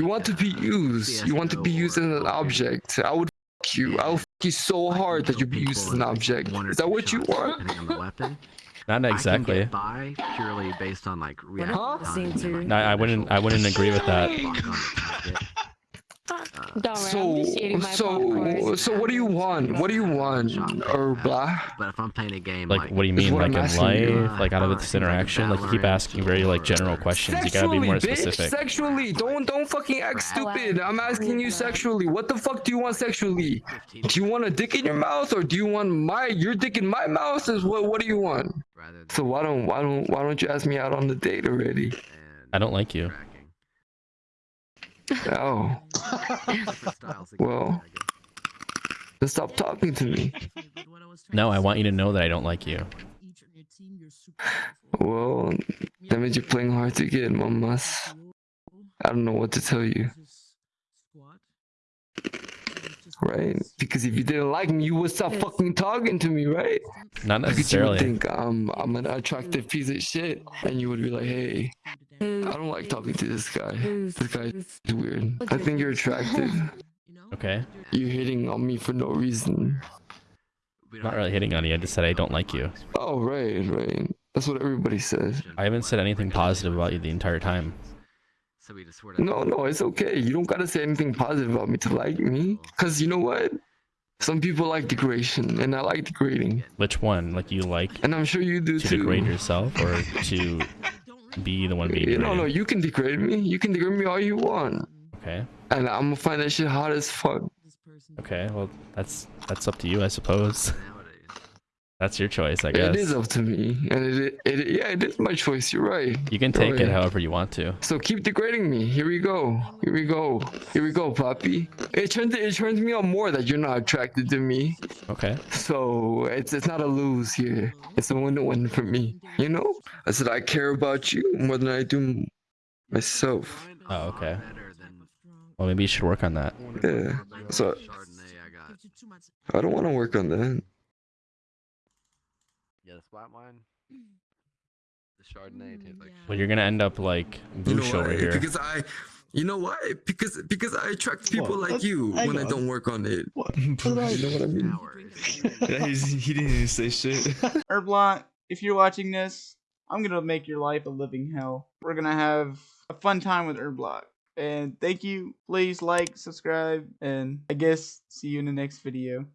You want to be used. You want to be used as an object. I would fuck you. I'll fuck you so hard that you be used as an object. Is that what you want? Depending on the weapon. Not exactly. get by purely based on like reaction Huh? time No, I wouldn't- I wouldn't agree with that. locked on the target. Don't So, just eating my so, so what do you want? What do you want, or blah? But if I'm playing a game Like, like, what do you mean? Like I'm in life? Uh, like out of this interaction? Like you keep asking very like general questions. You gotta be more bitch, specific. Sexually, don't don't fucking act stupid. I'm asking you sexually. What the fuck do you want sexually? Do you want a dick in your mouth, or do you want my your dick in my mouth? Is what what do you want? So why don't why don't why don't you ask me out on the date already? I don't like you. Tracking. Oh, Different Well, gameplay, I guess. then stop talking to me. No, I want you to know that I don't like you. Well, that means you're playing hard to get, mamas. I don't know what to tell you, right? Because if you didn't like me, you would stop fucking talking to me, right? Not necessarily. Because you would think I'm I'm an attractive piece of shit, and you would be like, hey, Mm. I don't like talking to this guy. This guy is weird. I think you're attractive. Okay. You're hitting on me for no reason. We don't really hitting on you. I just said I don't like you. Oh, right, right. That's what everybody says. I haven't said anything positive about you the entire time. So we just No, no, it's okay. You don't gotta say anything positive about me to like me. Cause you know what? Some people like degradation, and I like degrading, Which one? Like you like and I'm sure you do to too. degrade yourself or to be the one being You know, no, you can degrade me. You can degrade me all you want, Okay. and I'm gonna find that shit hot as fuck. Okay. Well, that's that's up to you, I suppose. That's your choice, I guess. It is up to me, and it, it, yeah, it is my choice. You're right. You can take it however you want to. So keep degrading me. Here we go. Here we go. Here we go, Poppy. It turns it turns me on more that you're not attracted to me. Okay. So it's it's not a lose here. It's a win-win for me. You know? I said I care about you more than I do myself. Oh, okay. Well, maybe you should work on that. Yeah. So Chardonnay I got. I don't want to work on that. Yeah, the splat wine. The Chardonnay tastes like Well, you're gonna end up like Boosh over here. Because I, you know why? Because because I attract people What? like Let's- you hang when I don't work on it. What? you know what I mean? Yeah, he's, he didn't even say shit. Herblock, if you're watching this, I'm gonna make your life a living hell. We're gonna have a fun time with Herblock. And thank you. Please like, subscribe, and I guess see you in the next video.